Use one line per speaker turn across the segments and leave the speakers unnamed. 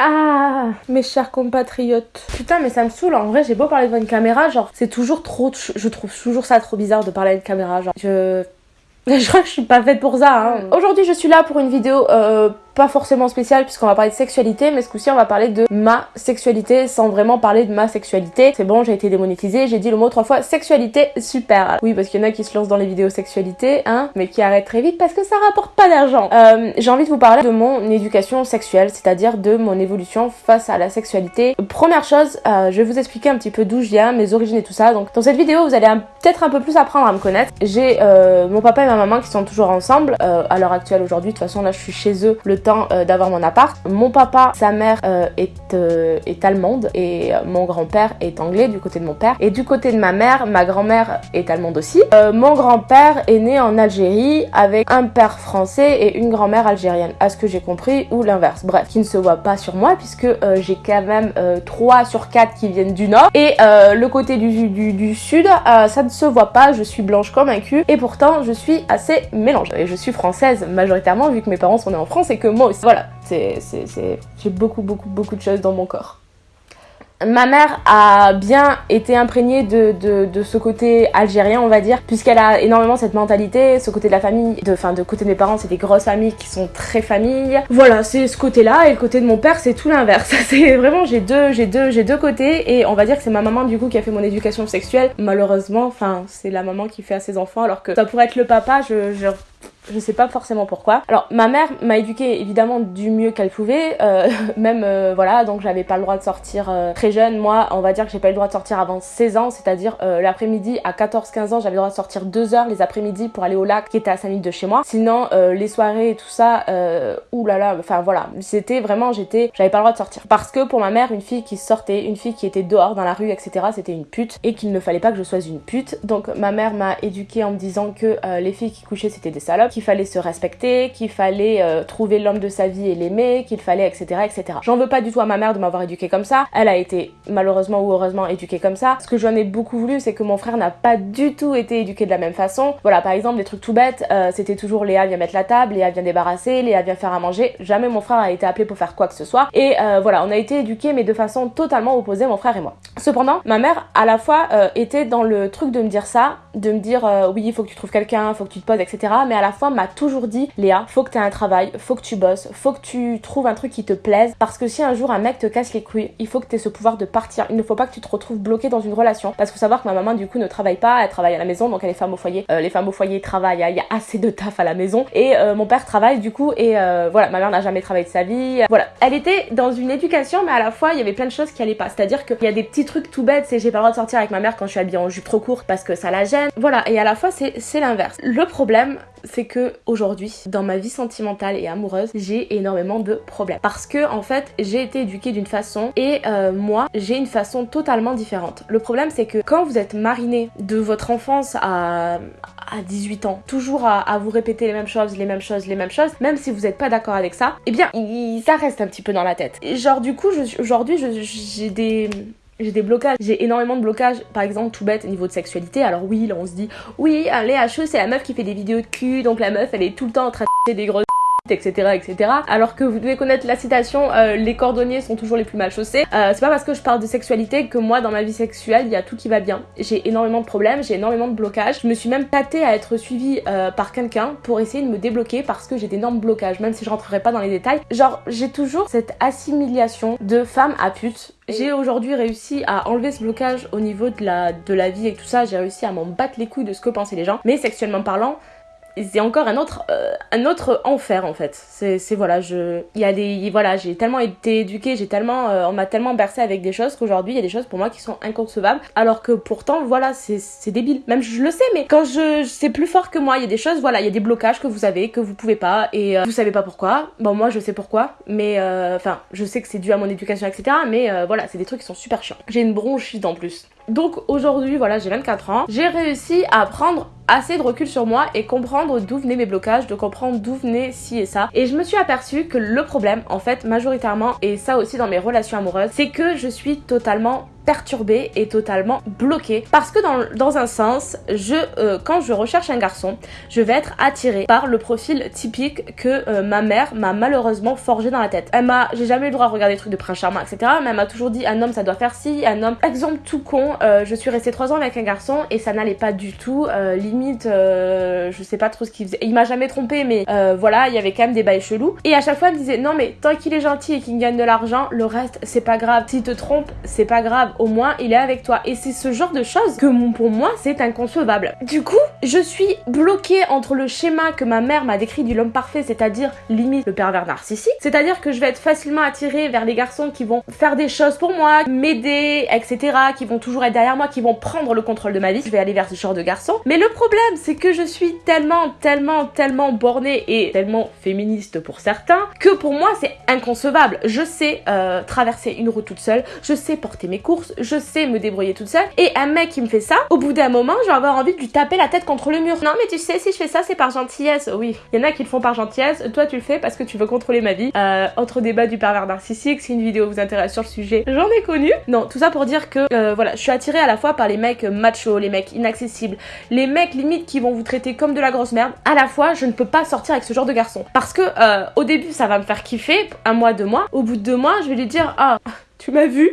Ah, mes chers compatriotes. Putain, mais ça me saoule. En vrai, j'ai beau parler devant une caméra, genre, c'est toujours trop. Je trouve toujours ça trop bizarre de parler à une caméra. Genre, je. Je crois que je suis pas faite pour ça. Hein. Aujourd'hui, je suis là pour une vidéo euh, pas forcément spécial puisqu'on va parler de sexualité, mais ce coup-ci on va parler de ma sexualité sans vraiment parler de ma sexualité. C'est bon, j'ai été démonétisée, j'ai dit le mot trois fois sexualité, super. Oui, parce qu'il y en a qui se lancent dans les vidéos sexualité, hein, mais qui arrêtent très vite parce que ça rapporte pas d'argent. Euh, j'ai envie de vous parler de mon éducation sexuelle, c'est-à-dire de mon évolution face à la sexualité. Première chose, euh, je vais vous expliquer un petit peu d'où je viens, mes origines et tout ça. Donc dans cette vidéo, vous allez peut-être un peu plus apprendre à me connaître. J'ai euh, mon papa et ma maman qui sont toujours ensemble à l'heure actuelle aujourd'hui. De toute façon, là, je suis chez eux le temps euh, d'avoir mon appart. Mon papa, sa mère euh, est, euh, est allemande et mon grand-père est anglais du côté de mon père. Et du côté de ma mère, ma grand-mère est allemande aussi. mon grand-père est né en Algérie avec un père français et une grand-mère algérienne, à ce que j'ai compris, ou l'inverse. Bref, qui ne se voit pas sur moi puisque j'ai quand même 3 sur 4 qui viennent du nord. Et le côté du, du, du sud, ça ne se voit pas, je suis blanche comme un cul. Et pourtant, je suis assez mélangée. Et je suis française majoritairement vu que mes parents sont nés en France et que moi aussi. Voilà, c'est, j'ai beaucoup, beaucoup, beaucoup de choses dans mon corps. Ma mère a bien été imprégnée de, de, ce côté algérien, on va dire, puisqu'elle a énormément cette mentalité, ce côté de la famille, de, enfin, de côté de mes parents, c'est des grosses familles qui sont très familles. Voilà, c'est ce côté-là, et le côté de mon père, c'est tout l'inverse. C'est vraiment, j'ai deux, j'ai deux, j'ai deux côtés, et on va dire que c'est ma maman, du coup, qui a fait mon éducation sexuelle. Malheureusement, enfin, c'est la maman qui fait à ses enfants, alors que ça pourrait être le papa, je, je je sais pas forcément pourquoi. Alors ma mère m'a éduquée évidemment du mieux qu'elle pouvait, euh, même euh, voilà, donc j'avais pas le droit de sortir euh, très jeune. Moi, on va dire que j'ai pas eu le droit de sortir avant 16 ans, c'est-à-dire l'après-midi à 14-15 ans, j'avais le droit de sortir 2 heures les après-midi pour aller au lac qui était à 5 minutes de chez moi. Sinon les soirées et tout ça, oulala, enfin voilà, c'était vraiment j'étais, j'avais pas le droit de sortir parce que pour ma mère, une fille qui sortait, une fille qui était dehors dans la rue, etc. C'était une pute et qu'il ne fallait pas que je sois une pute. Donc ma mère m'a éduquée en me disant que les filles qui couchaient c'était des salopes qu'il fallait se respecter, qu'il fallait euh, trouver l'homme de sa vie et l'aimer, qu'il fallait etc etc. J'en veux pas du tout à ma mère de m'avoir éduquée comme ça. Elle a été malheureusement ou heureusement éduquée comme ça. Ce que j'en ai beaucoup voulu c'est que mon frère n'a pas du tout été éduqué de la même façon. Voilà par exemple des trucs tout bêtes, euh, c'était toujours Léa vient mettre la table, Léa vient débarrasser, Léa vient faire à manger. Jamais mon frère a été appelé pour faire quoi que ce soit. Et euh, voilà on a été éduqués mais de façon totalement opposée mon frère et moi. Cependant ma mère à la fois était dans le truc de me dire ça, de me dire oui il faut que tu trouves quelqu'un, faut que tu te poses etc. Mais à la fois m'a toujours dit Léa, faut que tu aies un travail, faut que tu bosses, faut que tu trouves un truc qui te plaise parce que si un jour un mec te casse les couilles, il faut que tu aies ce pouvoir de partir. Il ne faut pas que tu te retrouves bloqué dans une relation parce qu'il faut savoir que ma maman du coup ne travaille pas, elle travaille à la maison donc elle est femme au foyer. Euh, les femmes au foyer travaillent, il y, a assez de taf à la maison et euh, mon père travaille du coup et euh, voilà, ma mère n'a jamais travaillé de sa vie. Voilà, elle était dans une éducation mais à la fois il y avait plein de choses qui allaient pas. C'est-à-dire qu'il y a des petits trucs tout bêtes, c'est j'ai pas le droit de sortir avec ma mère quand je suis habillée en jupe trop courte parce que ça la gêne. Voilà, et à la fois c'est l'inverse. Le problème c'est que aujourd'hui, dans ma vie sentimentale et amoureuse, j'ai énormément de problèmes. Parce que en fait, j'ai été éduquée d'une façon et euh, moi, j'ai une façon totalement différente. Le problème, c'est que quand vous êtes mariné de votre enfance à, à 18 ans, toujours à, vous répéter les mêmes choses, les mêmes choses, les mêmes choses, même si vous n'êtes pas d'accord avec ça, eh bien, ça reste un petit peu dans la tête. Genre, du coup, aujourd'hui, j'ai des j'ai des blocages, j'ai énormément de blocages, par exemple tout bête au niveau de sexualité. Alors oui, là on se dit, oui, les HE c'est la meuf qui fait des vidéos de cul, donc la meuf elle est tout le temps en train de des grosses etc etc alors que vous devez connaître la citation euh, les cordonniers sont toujours les plus mal chaussés euh, c'est pas parce que je parle de sexualité que moi dans ma vie sexuelle il y a tout qui va bien. J'ai énormément de problèmes j'ai énormément de blocages. Je me suis même tâtée à être suivie euh, par quelqu'un pour essayer de me débloquer parce que j'ai d'énormes blocages même si je rentrerai pas dans les détails. Genre j'ai toujours cette assimilation de femme à pute. J'ai aujourd'hui réussi à enlever ce blocage au niveau de la, de la vie et tout ça. J'ai réussi à m'en battre les couilles de ce que pensaient les gens. Mais sexuellement parlant, c'est encore un autre euh, un autre enfer en fait. C'est voilà je il y a des voilà j'ai tellement été éduquée j'ai tellement euh, on m'a tellement bercé avec des choses qu'aujourd'hui il y a des choses pour moi qui sont inconcevables. Alors que pourtant voilà c'est débile. Même je le sais mais quand je c'est plus fort que moi il y a des choses voilà il y a des blocages que vous avez que vous pouvez pas et euh, vous savez pas pourquoi. Bon moi je sais pourquoi mais enfin je sais que c'est dû à mon éducation etc mais voilà c'est des trucs qui sont super chiants. J'ai une bronchite en plus donc aujourd'hui voilà j'ai 24 ans j'ai réussi à prendre assez de recul sur moi et comprendre d'où venaient mes blocages, de comprendre d'où venait ci et ça. Et je me suis aperçue que le problème, en fait, majoritairement, et ça aussi dans mes relations amoureuses, c'est que je suis totalement perturbée et totalement bloquée parce que dans, dans un sens, je, euh, quand je recherche un garçon, je vais être attirée par le profil typique que euh, ma mère m'a malheureusement forgé dans la tête. Elle m'a, j'ai jamais eu le droit de regarder des trucs de prince charmant, etc. Mais elle m'a toujours dit un homme ça doit faire ci, un homme. Exemple tout con, euh, je suis restée trois ans avec un garçon et ça n'allait pas du tout. limite, je sais pas trop ce qu'il faisait. Il m'a jamais trompé, mais voilà, il y avait quand même des bails chelous. Et à chaque fois, elle me disait non mais tant qu'il est gentil et qu'il gagne de l'argent, le reste c'est pas grave. S'il te trompe, c'est pas grave. Au moins il est avec toi. Et c'est ce genre de choses que pour moi c'est inconcevable. Du coup, je suis bloquée entre le schéma que ma mère m'a décrit du l'homme parfait, c'est-à-dire limite le pervers narcissique. C'est-à-dire que je vais être facilement attirée vers les garçons qui vont faire des choses pour moi, m'aider, etc., qui vont toujours être derrière moi, qui vont prendre le contrôle de ma vie. Je vais aller vers ce genre de garçon. Mais le problème, c'est que je suis tellement, tellement, tellement bornée et tellement féministe pour certains que pour moi c'est inconcevable. Je sais euh, traverser une route toute seule, je sais porter mes courses, je sais me débrouiller toute seule. Et un mec qui me fait ça, au bout d'un moment, je vais avoir envie de lui taper la tête contre le mur. Non mais tu sais, si je fais ça, c'est par gentillesse. Oui, il y en a qui le font par gentillesse. Toi, tu le fais parce que tu veux contrôler ma vie. Euh, autre débat du pervers narcissique. Si une vidéo vous intéresse sur le sujet, j'en ai connu. Non, tout ça pour dire que euh, voilà, je suis attirée à la fois par les mecs machos, les mecs inaccessibles, les mecs limite qui vont vous traiter comme de la grosse merde. À la fois, je ne peux pas sortir avec ce genre de garçon parce que euh, au début, ça va me faire kiffer, un mois, deux mois. Au bout de deux mois, je vais lui dire ah, tu m'as vu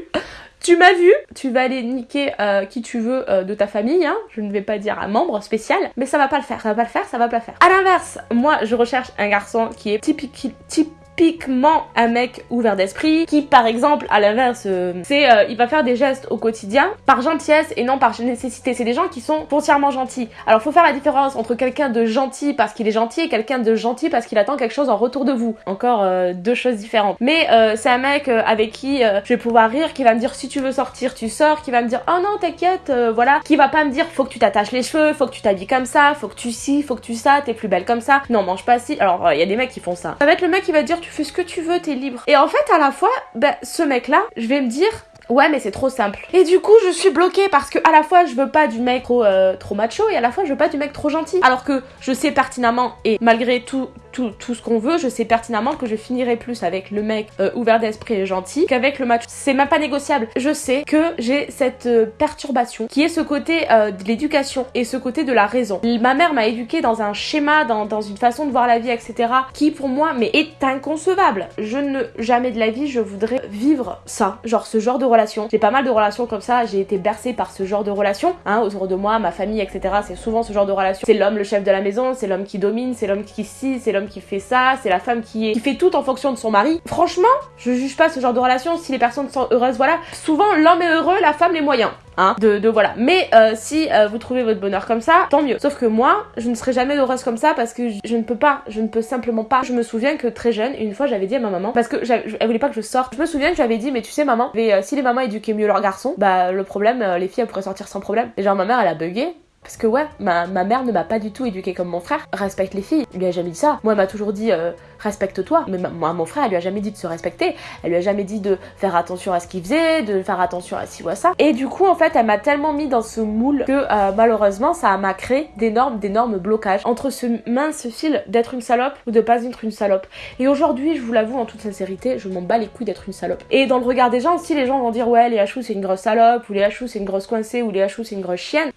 tu m'as vu, tu vas aller niquer euh, qui tu veux euh, de ta famille, hein. je ne vais pas dire un membre spécial, mais ça va pas le faire, ça va pas le faire, ça va pas le faire. À l'inverse, moi je recherche un garçon qui est typique, type typiquement un mec ouvert d'esprit qui par exemple à l'inverse euh, c'est euh, il va faire des gestes au quotidien par gentillesse et non par nécessité. C'est des gens qui sont foncièrement gentils. Alors faut faire la différence entre quelqu'un de gentil parce qu'il est gentil et quelqu'un de gentil parce qu'il attend quelque chose en retour de vous. Encore euh, deux choses différentes. Mais c'est un mec avec qui je vais pouvoir rire qui va me dire si tu veux sortir tu sors qui va me dire oh non t'inquiète voilà. Qui va pas me dire faut que tu t'attaches les cheveux faut que tu t'habilles comme ça faut que tu si faut que tu ça t'es plus belle comme ça. Non mange pas si alors il y a des mecs qui font ça. Ça va être le mec qui va dire tu fais ce que tu veux, t'es libre. Et en fait, à la fois, ben, ce mec-là, je vais me dire, Ouais, mais c'est trop simple. Et du coup, je suis bloquée parce que à la fois, je veux pas du mec trop, euh, trop macho et à la fois, je veux pas du mec trop gentil. Alors que je sais pertinemment, et malgré tout, tout, tout ce qu'on veut, je sais pertinemment que je finirai plus avec le mec euh, ouvert d'esprit et gentil qu'avec le macho. C'est même pas négociable. Je sais que j'ai cette euh, perturbation qui est ce côté de l'éducation et ce côté de la raison. Ma mère m'a éduquée dans un schéma, dans, dans une façon de voir la vie, etc. qui pour moi, mais est inconcevable. Je ne, jamais de la vie, je voudrais vivre ça. Genre ce genre de j'ai pas mal de relations comme ça, j'ai été bercée par ce genre de relations, hein, autour de moi, ma famille, etc. C'est souvent ce genre de relation. C'est l'homme le chef de la maison, c'est l'homme qui domine, c'est l'homme qui scie, c'est l'homme qui fait ça, c'est la femme qui, fait tout en fonction de son mari. Franchement, je juge pas ce genre de relation si les personnes sont heureuses, voilà. Souvent, l'homme est heureux, la femme les moyens. Hein, de, de, voilà. Mais euh, si euh, vous trouvez votre bonheur comme ça, tant mieux. Sauf que moi, je ne serai jamais heureuse comme ça parce que je, ne peux pas, je ne peux simplement pas. Je me souviens que très jeune, une fois, j'avais dit à ma maman parce que elle voulait pas que je sorte. Je me souviens que j'avais dit, mais tu sais, maman, euh, si les mamans éduquaient mieux leurs garçons, bah le problème, les filles elles pourraient sortir sans problème. Et genre ma mère, elle a bugué parce que ouais, ma, mère ne m'a pas du tout éduquée comme mon frère. Respecte les filles. Il lui a jamais dit ça. Moi, elle m'a toujours dit euh, respecte-toi. Mais moi, mon frère, elle lui a jamais dit de se respecter. Elle lui a jamais dit de faire attention à ce qu'il faisait, de faire attention à ci ou à ça. Et du coup, en fait, elle m'a tellement mis dans ce moule que euh, malheureusement, ça m'a créé d'énormes, d'énormes blocages entre ce mince fil d'être une salope ou de pas être une salope. Et aujourd'hui, je vous l'avoue en toute sincérité, je m'en bats les couilles d'être une salope. Et dans le regard des gens aussi, les gens vont dire ouais, les Hachou c'est une grosse salope, ou les Hachou c'est une grosse coincée, ou les Hachou c'est une grosse chienne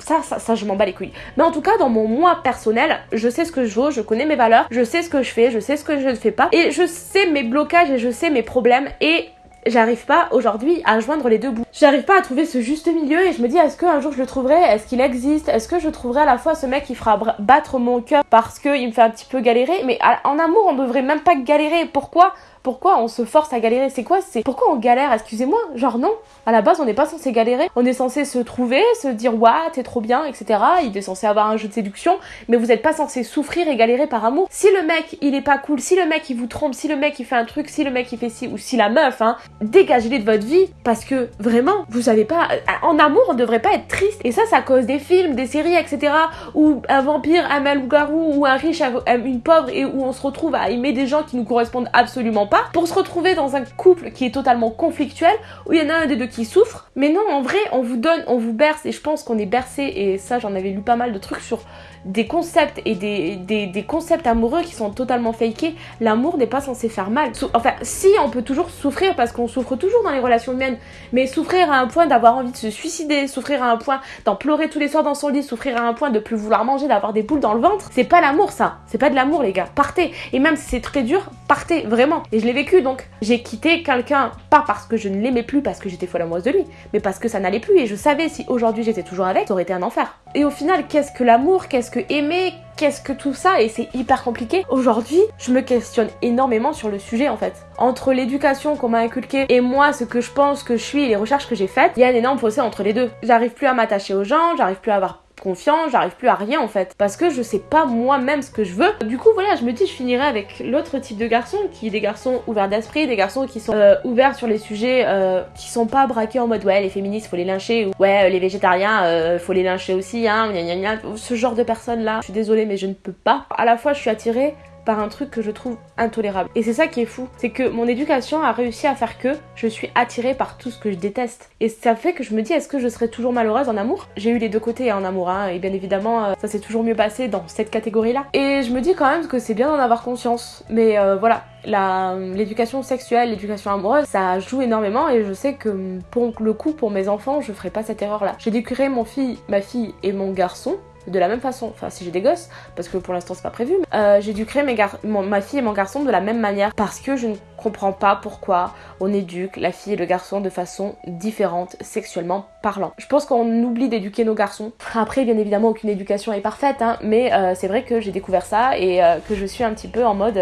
ça, ça, ça, je m'en bats les couilles. Mais en tout cas, dans mon moi personnel, je sais ce que je veux, je connais mes valeurs, je sais ce que je fais, je sais ce que je ne fais pas, et je sais mes blocages et je sais mes problèmes, et j'arrive pas aujourd'hui à joindre les deux bouts. J'arrive pas à trouver ce juste milieu et je me dis est-ce qu'un jour je le trouverai? Est-ce qu'il existe? Est-ce que je trouverai à la fois ce mec qui fera battre mon cœur parce qu'il me fait un petit peu galérer? Mais en amour on devrait même pas galérer. Pourquoi? Pourquoi on se force à galérer? C'est quoi? C'est pourquoi on galère? Excusez-moi, genre non. À la base, on n'est pas censé galérer. On est censé se trouver, se dire waouh, t'es trop bien, etc. Il est censé avoir un jeu de séduction, mais vous n'êtes pas censé souffrir et galérer par amour. Si le mec il est pas cool, si le mec il vous trompe, si le mec il fait un truc, si le mec il fait ci ou si la meuf, hein, dégagez-les de votre vie parce que vraiment, vous savez pas. En amour, on devrait pas être triste. Et ça, ça cause des films, des séries, etc. Où un vampire, un loup-garou ou un riche, une pauvre et où on se retrouve à aimer des gens qui nous correspondent absolument pas pour se retrouver dans un couple qui est totalement conflictuel où il y en a un des deux qui souffre. Mais non, en vrai, on vous donne, on vous berce et je pense qu'on est bercé et ça j'en avais lu pas mal de trucs sur des concepts et des, des, concepts amoureux qui sont totalement fakés. L'amour n'est pas censé faire mal. enfin, si, on peut toujours souffrir parce qu'on souffre toujours dans les relations humaines, mais souffrir à un point d'avoir envie de se suicider, souffrir à un point d'en pleurer tous les soirs dans son lit, souffrir à un point de plus vouloir manger, d'avoir des boules dans le ventre, c'est pas l'amour ça. C'est pas de l'amour les gars. Partez. Et même si c'est très dur, partez, vraiment. Et je l'ai vécu donc. J'ai quitté quelqu'un, pas parce que je ne l'aimais plus, parce que j'étais folle amoureuse de lui, mais parce que ça n'allait plus et je savais si aujourd'hui j'étais toujours avec, ça aurait été un enfer. Et au final, qu'est-ce que l'amour Qu'est-ce que aimer Qu'est-ce que tout ça Et c'est hyper compliqué. Aujourd'hui, je me questionne énormément sur le sujet en fait. Entre l'éducation qu'on m'a inculquée et moi, ce que je pense que je suis et les recherches que j'ai faites, il y a un énorme fossé entre les deux. J'arrive plus à m'attacher aux gens, j'arrive plus à avoir confiance, j'arrive plus à rien en fait. Parce que je sais pas moi-même ce que je veux. Du coup, voilà, je me dis, je finirai avec l'autre type de garçons, qui est des garçons ouverts d'esprit, des garçons qui sont euh, ouverts sur les sujets, euh, qui sont pas braqués en mode ouais, les féministes, faut les lyncher, ou ouais, les végétariens, euh, faut les lyncher aussi, hein, gna gna gna. Ce genre de personnes là, je suis désolée, mais je ne peux pas. À la fois, je suis attirée par un truc que je trouve intolérable. Et c'est ça qui est fou, c'est que mon éducation a réussi à faire que je suis attirée par tout ce que je déteste. Et ça fait que je me dis, est-ce que je serais toujours malheureuse en amour? J'ai eu les deux côtés en amour, hein, et bien évidemment, euh, ça s'est toujours mieux passé dans cette catégorie-là. Et je me dis quand même que c'est bien d'en avoir conscience. Mais euh, voilà, l'éducation sexuelle, l'éducation amoureuse, ça joue énormément et je sais que pour le coup, pour mes enfants, je ferai pas cette erreur-là. J'éduquerai mon fille, ma fille et mon garçon de la même façon, enfin si j'ai des gosses, parce que pour l'instant c'est pas prévu, euh, j'éduquerai mes ma fille et mon garçon de la même manière parce que je ne comprends pas pourquoi on éduque la fille et le garçon de façon différente sexuellement parlant. Je pense qu'on oublie d'éduquer nos garçons. Après bien évidemment aucune éducation est parfaite, hein, mais euh, c'est vrai que j'ai découvert ça et euh, que je suis un petit peu en mode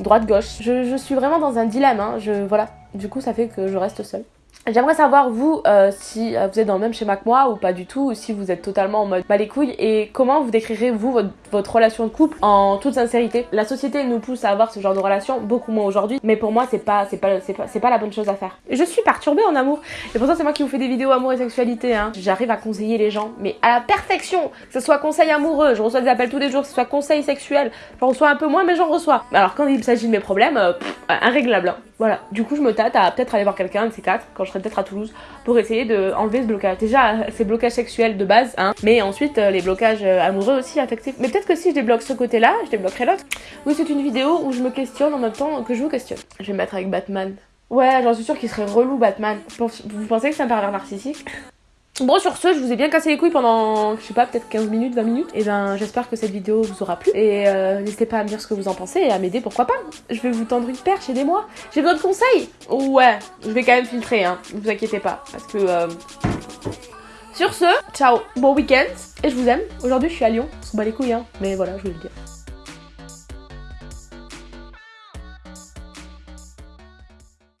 droite-gauche. Je, suis vraiment dans un dilemme, hein, je, voilà. Du coup ça fait que je reste seule. J'aimerais savoir vous euh, si euh, vous êtes dans le même schéma que moi ou pas du tout, ou si vous êtes totalement en mode pas les couilles et comment vous décrirez vous votre, relation de couple en toute sincérité? La société nous pousse à avoir ce genre de relation beaucoup moins aujourd'hui, mais pour moi c'est pas c'est pas c'est pas pas la bonne chose à faire. Je suis perturbée en amour et pour ça c'est moi qui vous fais des vidéos amour et sexualité. Hein. J'arrive à conseiller les gens, mais à la perfection. Que ce soit conseil amoureux, je reçois des appels tous les jours, que ce soit conseil sexuel, j'en reçois un peu moins mais j'en reçois. Alors quand il s'agit de mes problèmes, euh, irréglable. Hein. Voilà. Du coup je me tâte à peut-être aller voir quelqu'un de ces quatre quand je serai peut-être à Toulouse pour essayer de enlever ce blocage. Déjà, ces blocages sexuels de base, hein, mais ensuite euh, les blocages euh, amoureux aussi, affectifs. Mais peut-être que si je débloque ce côté-là, je débloquerai l'autre. Oui, c'est une vidéo où je me questionne en même temps que je vous questionne. Je vais me mettre avec Batman. Ouais, j'en suis sûre qu'il serait relou Batman. Vous pensez que c'est un pervers narcissique? Bon sur ce, je vous ai bien cassé les couilles pendant, je sais pas, peut-être 15 minutes, 20 minutes. Et ben j'espère que cette vidéo vous aura plu. Et euh, n'hésitez pas à me dire ce que vous en pensez et à m'aider, pourquoi pas. Je vais vous tendre une perche, aidez-moi. J'ai besoin de conseils Ouais, je vais quand même filtrer, hein. Ne vous inquiétez pas. Parce que... Euh... Sur ce, ciao, bon week-end. Et je vous aime. Aujourd'hui je suis à Lyon. On se bat les couilles, hein. Mais voilà, je voulais le dire.